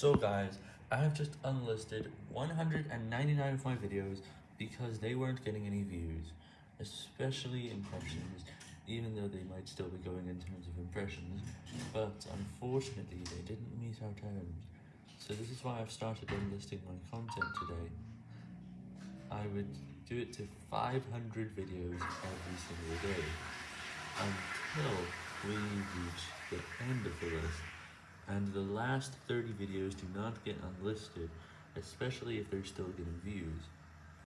So guys, I have just unlisted 199 of my videos because they weren't getting any views, especially impressions, even though they might still be going in terms of impressions, but unfortunately they didn't meet our terms. So this is why I've started unlisting my content today. I would do it to 500 videos every single day, until we reach the end of the list and the last 30 videos do not get unlisted, especially if they're still getting views.